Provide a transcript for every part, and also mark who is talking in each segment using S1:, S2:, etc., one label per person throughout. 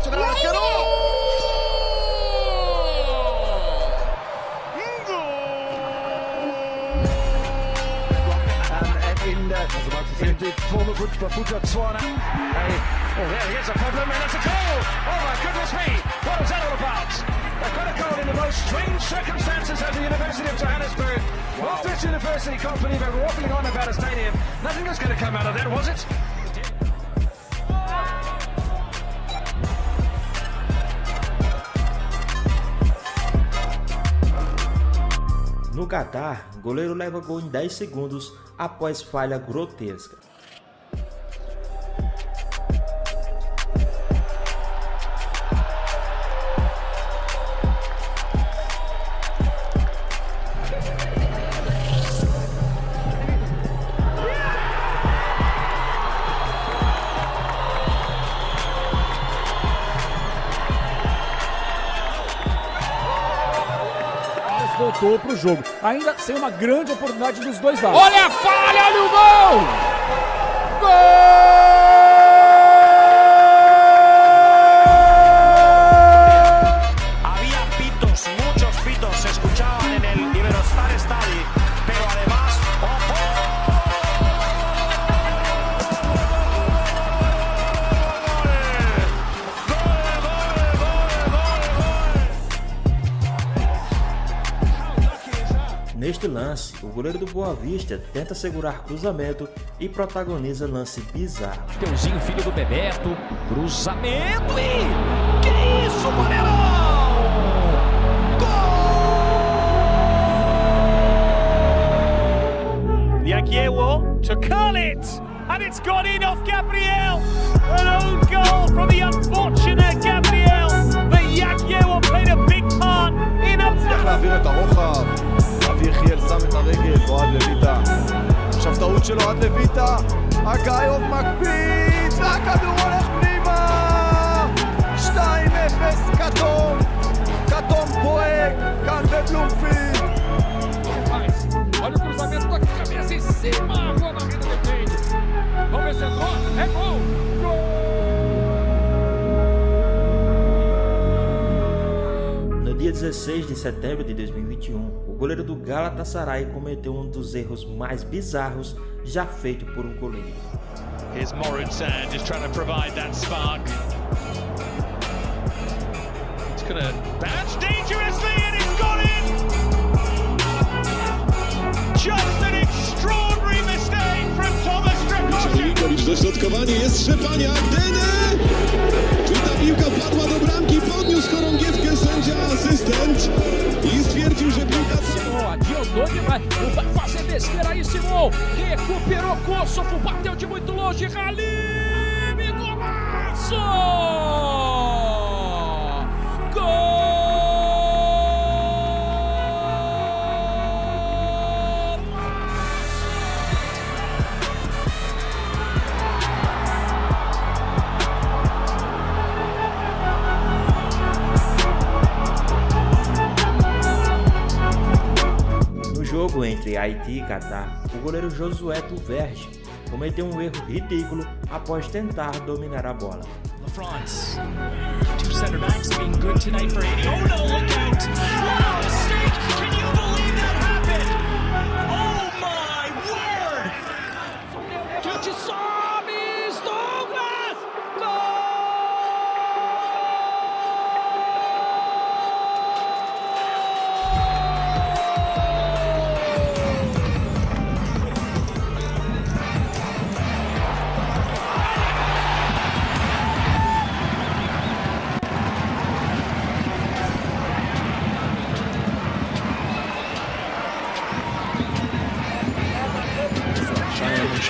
S1: 形で上がっての in there. The former Buddha Tswana. Hey, oh, there he is a problem, and it's a goal! Oh my goodness me, what was that all about? They've got a goal in the most strange circumstances at the University of Johannesburg. Wow. Well, this university can't believe it, waffling on about a stadium. Nothing was going to come out of that, was it?
S2: No Qatar, goleiro leva gol em 10 segundos após falha grotesca.
S3: Voltou para o jogo. Ainda sem uma grande oportunidade dos dois lados. Olha a falha, olha o gol! Gol!
S2: Neste lance, o goleiro do Boa Vista tenta segurar cruzamento e protagoniza lance bizarro.
S3: Teuzinho, filho do Bebeto, cruzamento e... Que isso, goleirão! Gol! Yakiewo to curl it! And it's gone in off Gabriel!
S4: אוהד לויטה. עכשיו טעות של אוהד לויטה, אגאיוב מקפיץ, והכדור הולך פנימה! 2-0 כתום, כתום בוהק, כאן בבלומפילד.
S3: Olha o cruzamento com a cabeça em cima, a Rua Barreira defende. Vamos ver se entrou, é! Gol!
S2: 16 de setembro de 2021, o goleiro do Galatasaray cometeu um dos erros mais bizarros já feito por um goleiro.
S3: Here's Moritz just trying to provide that spark. It's gonna bounce dangerously and it's gone in! Just
S5: Dośrodkowanie jest Szczepania, Dene! Czy ta piłka padła do bramki, podniósł chorągiewkę sędzia asystent i stwierdził, że piłka...
S3: Demais, não vai fazer besteira aí Simon, recuperou Kosovo, bateu de muito longe, Halim, golaço!
S2: Jogo entre Haiti e Catar, o goleiro Josué Tuverge cometeu um erro ridículo após tentar dominar a bola. France. Two center backs being good tonight for Haiti. Oh no, look out!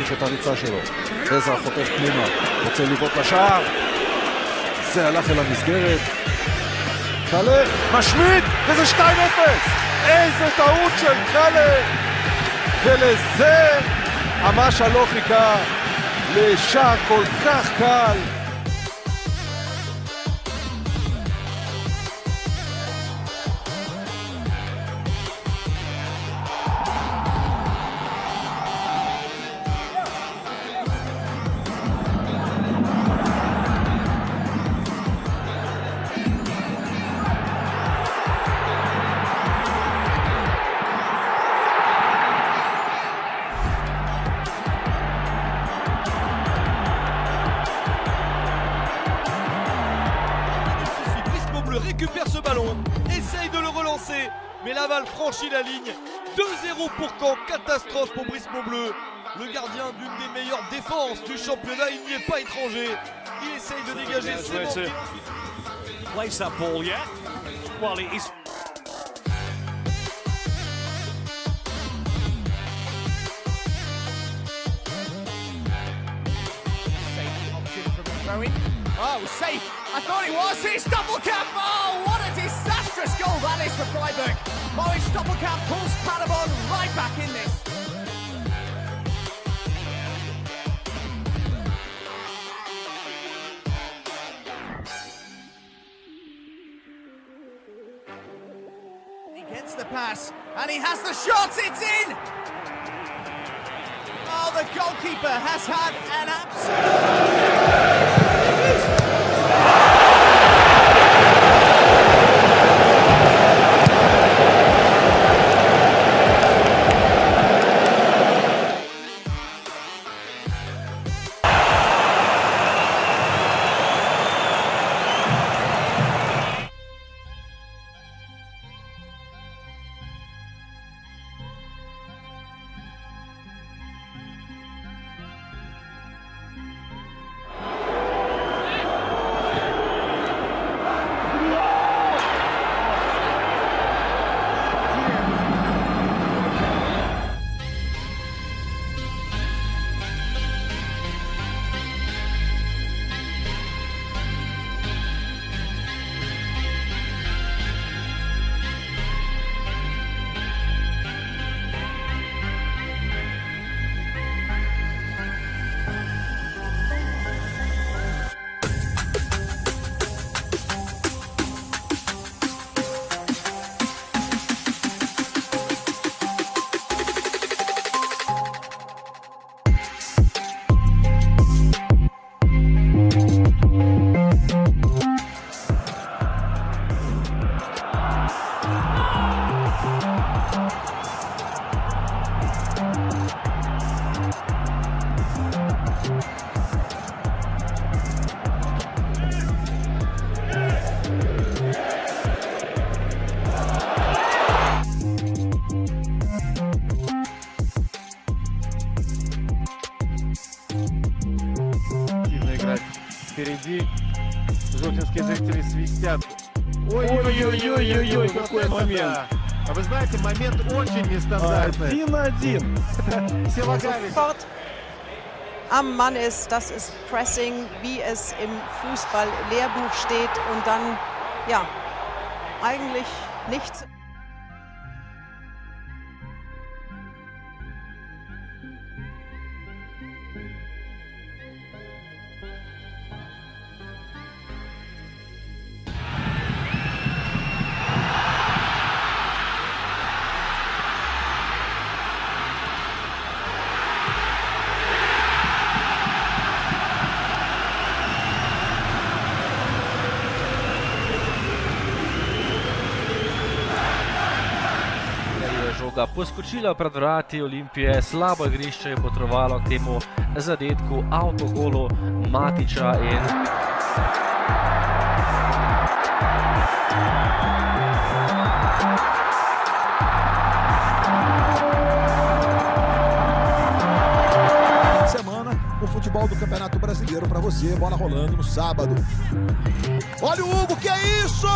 S4: ממשיך את הריצה שלו. עזרא חוטף פנימה, רוצה לבעוט לשער. זה הלך אל המסגרת. קלה משמיד, וזה 2-0! איזה טעות של קלה! ולזה המשה לא חיכה לשער כל כך קל.
S6: Mais Laval franchit la ligne. 2-0 pour Caen, catastrophe pour Brice Bleu. Le gardien d'une des meilleures défenses du championnat, il n'y est pas étranger. Il essaye de dégager ses
S3: Place that ball, yeah? Well, it is.
S7: Oh, safe. I thought it was. It's Doppelkamp. Oh, what a disastrous goal that is for Freiburg. Oh, it's Doppelkamp pulls Paderborn right back in this. He gets the pass, and he has the shot. It's in. Oh, the goalkeeper has had an absolute.
S8: играть впереди. Желтинские зрители свистят. Ой-ой-ой-ой-ой, какой момент. А вы знаете, момент очень нестандартный.
S4: Один на один.
S8: Силакавич.
S9: sofort am Mann ist. Das ist Pressing, wie es im Fußball-Lehrbuch steht. Und dann, ja, eigentlich nichts.
S10: Žoga poskočila pred vrati Olimpije, slabo igrišče je potrovalo k temu zadetku, avtogolu Matiča in
S11: semana o futebol do Campeonato Brasileiro para você, bola rolando no sábado. Olha o Hugo, que é isso?